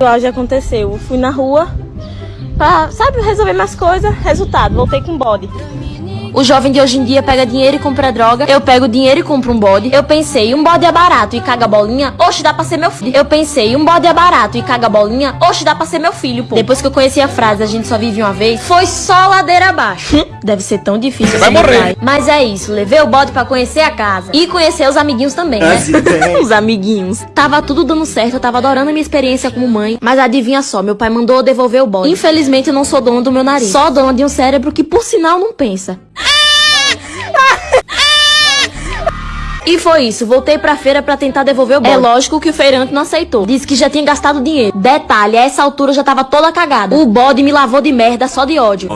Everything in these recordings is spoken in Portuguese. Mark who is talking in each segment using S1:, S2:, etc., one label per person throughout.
S1: Hoje aconteceu. Eu fui na rua pra, sabe, resolver minhas coisas. Resultado, voltei com bode.
S2: O jovem de hoje em dia pega dinheiro e compra droga. Eu pego dinheiro e compro um bode. Eu pensei, um bode é barato e caga bolinha. Oxe, dá pra ser meu filho. Eu pensei, um bode é barato e caga bolinha. Oxe, dá pra ser meu filho, pô. Depois que eu conheci a frase, a gente só vive uma vez, foi só ladeira abaixo. Deve ser tão difícil.
S3: Vai
S2: ser
S3: morrer.
S2: pai. Mas é isso, levei o bode pra conhecer a casa. E conhecer os amiguinhos também, né?
S1: Os amiguinhos.
S2: Tava tudo dando certo, eu tava adorando a minha experiência como mãe. Mas adivinha só, meu pai mandou eu devolver o bode. Infelizmente eu não sou dona do meu nariz. Só dona de um cérebro que por sinal não pensa. E foi isso, voltei pra feira pra tentar devolver o bode. É lógico que o feirante não aceitou. Disse que já tinha gastado dinheiro. Detalhe, a essa altura eu já tava toda cagada. O bode me lavou de merda só de ódio.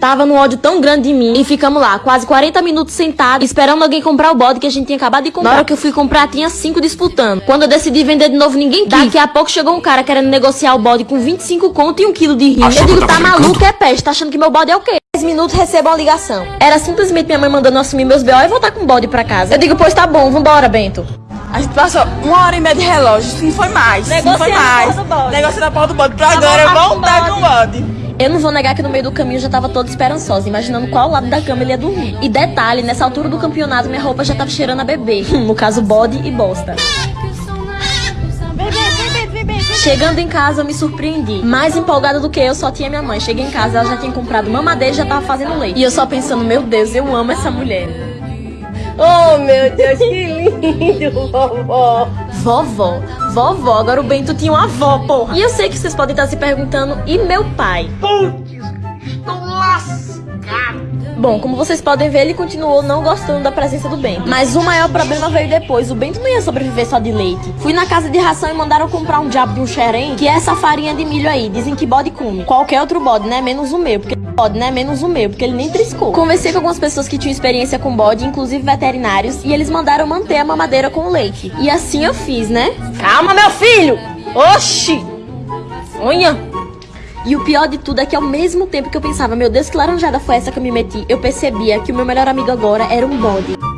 S2: Tava num ódio tão grande de mim e ficamos lá, quase 40 minutos sentados, esperando alguém comprar o bode que a gente tinha acabado de comprar. Na hora que eu fui comprar, tinha cinco disputando. Quando eu decidi vender de novo, ninguém quis. Daqui a pouco chegou um cara querendo negociar o bode com 25 conto e um quilo de rima.
S3: Achou
S2: Eu digo, tá maluco, é peste, tá achando que meu bode é o quê? 10 minutos recebo uma ligação. Era simplesmente minha mãe mandando eu assumir meus B.O. e voltar com o bode pra casa. Eu digo, pois tá bom, vambora, Bento.
S4: A gente passou uma hora e meia de relógio, se não foi mais, se não foi
S1: a
S4: mais.
S1: porra do bode.
S4: Negociando a porra do bode. Pra agora
S1: voltar com
S4: voltar
S1: o
S4: com o bode.
S2: Eu não vou negar que no meio do caminho eu já tava toda esperançosa, imaginando qual lado da cama ele ia dormir. E detalhe, nessa altura do campeonato minha roupa já tava cheirando a bebê. no caso, bode e bosta. Chegando em casa, eu me surpreendi. Mais empolgada do que eu, só tinha minha mãe. Cheguei em casa, ela já tinha comprado mamadeira e já tava fazendo leite. E eu só pensando, meu Deus, eu amo essa mulher.
S1: Oh, meu Deus, que lindo, vovó.
S2: Vovó, vovó, agora o Bento tinha uma avó, porra. E eu sei que vocês podem estar se perguntando, e meu pai? Bom, como vocês podem ver, ele continuou não gostando da presença do Bento. Mas o maior problema veio depois. O Bento não ia sobreviver só de leite. Fui na casa de ração e mandaram comprar um diabo de um xerém, que é essa farinha de milho aí. Dizem que bode come. Qualquer outro bode, né? Menos o meu, porque bode, né? Menos o meu, porque ele nem triscou. Conversei com algumas pessoas que tinham experiência com bode, inclusive veterinários, e eles mandaram manter a mamadeira com o leite. E assim eu fiz, né?
S1: Calma, meu filho. Oxi. Olha.
S2: E o pior de tudo é que ao mesmo tempo que eu pensava, meu Deus, que laranjada foi essa que eu me meti, eu percebia que o meu melhor amigo agora era um bode.